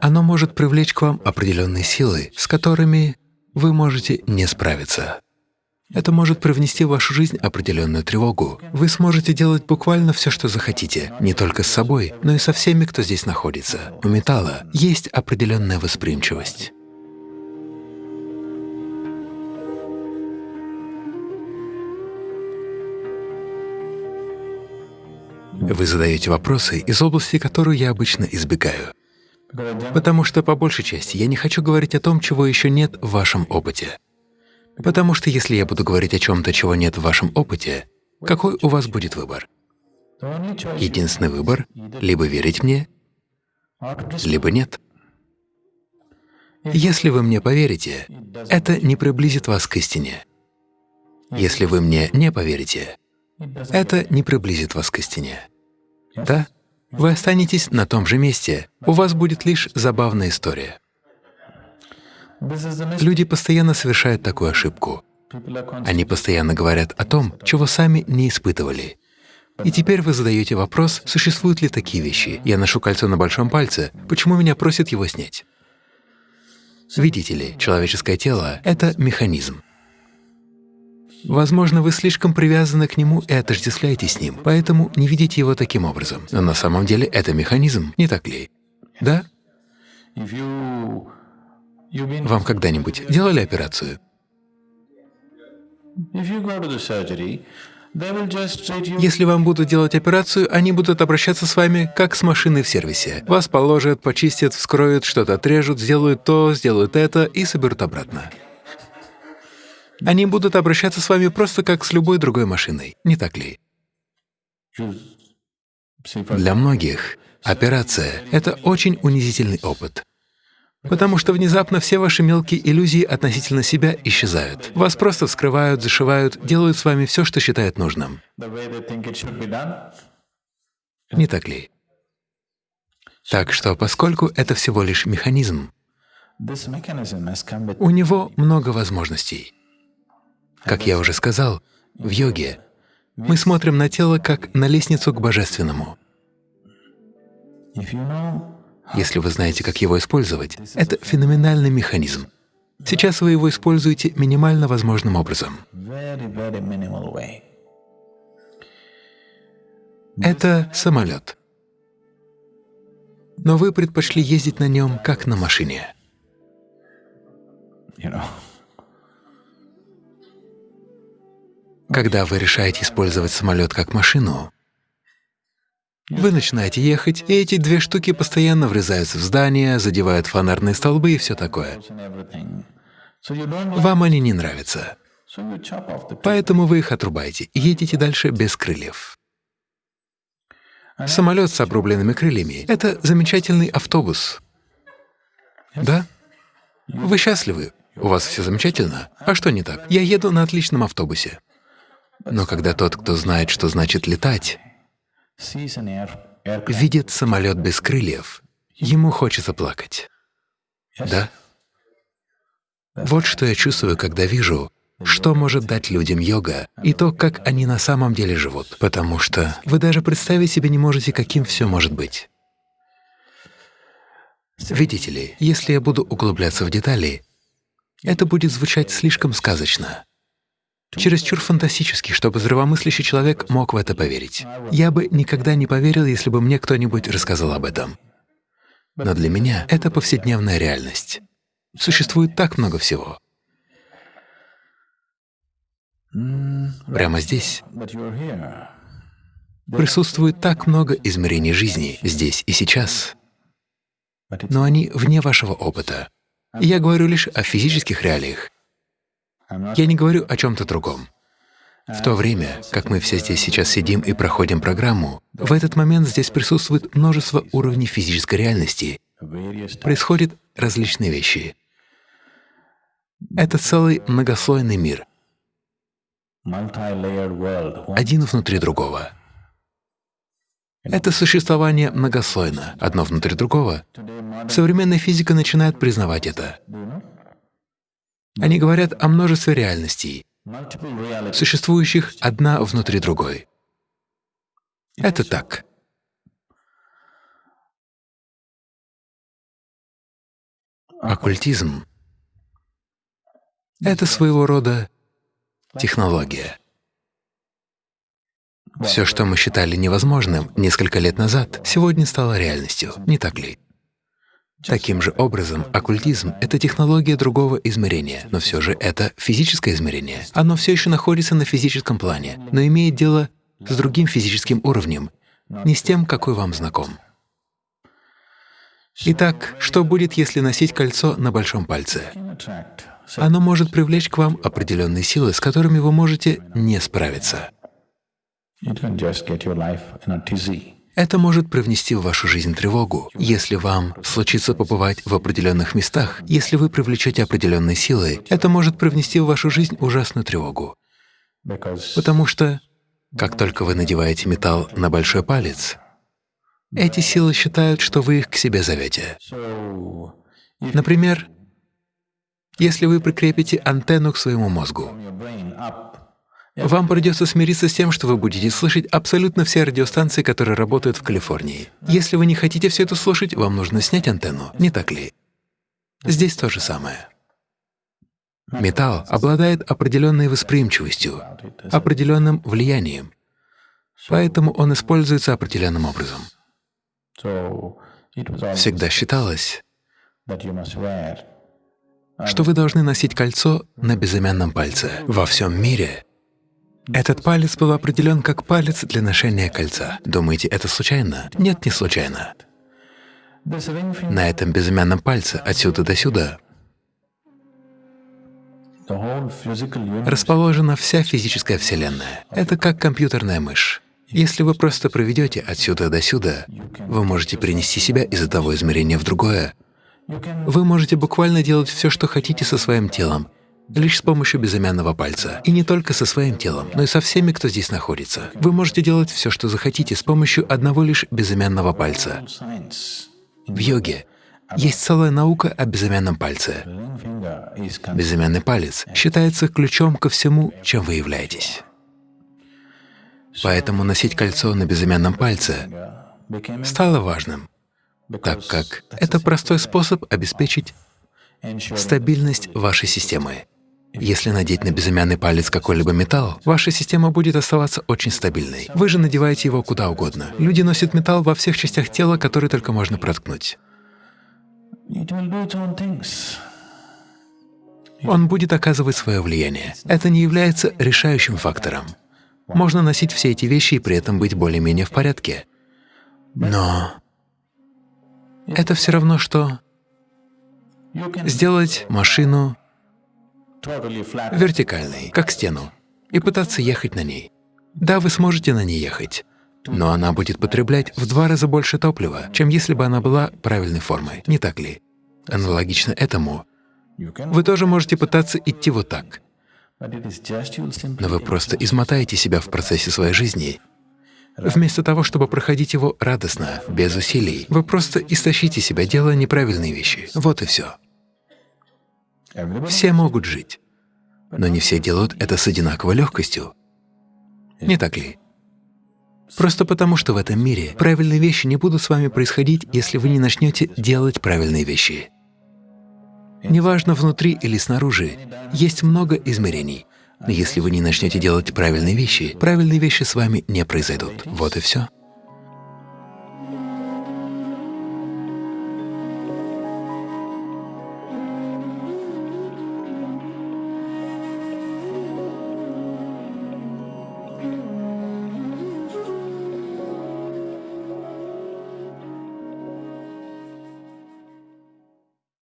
Оно может привлечь к вам определенные силы, с которыми вы можете не справиться. Это может привнести в вашу жизнь определенную тревогу. Вы сможете делать буквально все, что захотите, не только с собой, но и со всеми, кто здесь находится. У металла есть определенная восприимчивость. Вы задаете вопросы из области, которую я обычно избегаю. Потому что, по большей части, я не хочу говорить о том, чего еще нет в вашем опыте. Потому что если я буду говорить о чем-то, чего нет в вашем опыте, какой у вас будет выбор? Единственный выбор — либо верить мне, либо нет. Если вы мне поверите, это не приблизит вас к истине. Если вы мне не поверите, это не приблизит вас к истине. Да? Вы останетесь на том же месте, у вас будет лишь забавная история. Люди постоянно совершают такую ошибку. Они постоянно говорят о том, чего сами не испытывали. И теперь вы задаете вопрос, существуют ли такие вещи. Я ношу кольцо на большом пальце, почему меня просят его снять? Видите ли, человеческое тело — это механизм. Возможно, вы слишком привязаны к нему и отождествляете с ним, поэтому не видите его таким образом. Но на самом деле это механизм, не так ли? Да? Вам когда-нибудь делали операцию? Если вам будут делать операцию, они будут обращаться с вами как с машиной в сервисе. Вас положат, почистят, вскроют, что-то отрежут, сделают то, сделают это и соберут обратно. Они будут обращаться с вами просто как с любой другой машиной, не так ли? Для многих операция — это очень унизительный опыт. Потому что внезапно все ваши мелкие иллюзии относительно себя исчезают. Вас просто вскрывают, зашивают, делают с вами все, что считают нужным. Не так ли? Так что, поскольку это всего лишь механизм, у него много возможностей. Как я уже сказал, в йоге мы смотрим на тело как на лестницу к божественному. Если вы знаете, как его использовать, это феноменальный механизм. Сейчас вы его используете минимально возможным образом. Это самолет. Но вы предпочли ездить на нем как на машине. Когда вы решаете использовать самолет как машину, вы начинаете ехать, и эти две штуки постоянно врезаются в здания, задевают фонарные столбы и все такое. Вам они не нравятся, поэтому вы их отрубаете и едете дальше без крыльев. Самолет с обрубленными крыльями — это замечательный автобус. Да? Вы счастливы? У вас все замечательно? А что не так? Я еду на отличном автобусе. Но когда тот, кто знает, что значит летать, видит самолет без крыльев, ему хочется плакать. Да? Вот что я чувствую, когда вижу, что может дать людям йога и то, как они на самом деле живут, потому что вы даже представить себе не можете, каким все может быть. Видите ли, если я буду углубляться в детали, это будет звучать слишком сказочно, чересчур фантастически, чтобы здравомыслящий человек мог в это поверить. Я бы никогда не поверил, если бы мне кто-нибудь рассказал об этом. Но для меня это повседневная реальность. Существует так много всего. Прямо здесь присутствует так много измерений жизни, здесь и сейчас, но они вне вашего опыта. Я говорю лишь о физических реалиях. Я не говорю о чем-то другом. В то время, как мы все здесь сейчас сидим и проходим программу, в этот момент здесь присутствует множество уровней физической реальности, происходят различные вещи. Это целый многослойный мир, один внутри другого. Это существование многослойно, одно внутри другого. Современная физика начинает признавать это. Они говорят о множестве реальностей, существующих одна внутри другой. Это так. Оккультизм — это своего рода технология. Все, что мы считали невозможным несколько лет назад, сегодня стало реальностью, не так ли? Таким же образом, оккультизм — это технология другого измерения, но все же это физическое измерение. Оно все еще находится на физическом плане, но имеет дело с другим физическим уровнем, не с тем, какой вам знаком. Итак, что будет, если носить кольцо на большом пальце? Оно может привлечь к вам определенные силы, с которыми вы можете не справиться. Это может привнести в вашу жизнь тревогу. Если вам случится побывать в определенных местах, если вы привлечете определенные силы, это может привнести в вашу жизнь ужасную тревогу. Потому что, как только вы надеваете металл на большой палец, эти силы считают, что вы их к себе зовете. Например, если вы прикрепите антенну к своему мозгу, вам придется смириться с тем, что вы будете слышать абсолютно все радиостанции, которые работают в Калифорнии. Если вы не хотите все это слушать, вам нужно снять антенну, не так ли? Здесь то же самое. Металл обладает определенной восприимчивостью, определенным влиянием, поэтому он используется определенным образом. Всегда считалось, что вы должны носить кольцо на безымянном пальце. Во всем мире этот палец был определен как палец для ношения кольца. Думаете, это случайно? Нет, не случайно. На этом безымянном пальце отсюда до сюда расположена вся физическая Вселенная. Это как компьютерная мышь. Если вы просто проведете отсюда до сюда, вы можете перенести себя из одного измерения в другое. Вы можете буквально делать все, что хотите со своим телом, лишь с помощью безымянного пальца. И не только со своим телом, но и со всеми, кто здесь находится. Вы можете делать все, что захотите, с помощью одного лишь безымянного пальца. В йоге есть целая наука о безымянном пальце. Безымянный палец считается ключом ко всему, чем вы являетесь. Поэтому носить кольцо на безымянном пальце стало важным, так как это простой способ обеспечить стабильность вашей системы. Если надеть на безымянный палец какой-либо металл, ваша система будет оставаться очень стабильной. Вы же надеваете его куда угодно. Люди носят металл во всех частях тела, которые только можно проткнуть. Он будет оказывать свое влияние. Это не является решающим фактором. Можно носить все эти вещи и при этом быть более-менее в порядке. Но это все равно, что сделать машину вертикальной, как стену, и пытаться ехать на ней. Да, вы сможете на ней ехать, но она будет потреблять в два раза больше топлива, чем если бы она была правильной формой, не так ли? Аналогично этому, вы тоже можете пытаться идти вот так, но вы просто измотаете себя в процессе своей жизни. Вместо того, чтобы проходить его радостно, без усилий, вы просто истощите себя, делая неправильные вещи. Вот и все. Все могут жить, но не все делают это с одинаковой легкостью. Не так ли? Просто потому, что в этом мире правильные вещи не будут с вами происходить, если вы не начнете делать правильные вещи. Неважно, внутри или снаружи, есть много измерений. Если вы не начнете делать правильные вещи, правильные вещи с вами не произойдут. Вот и все.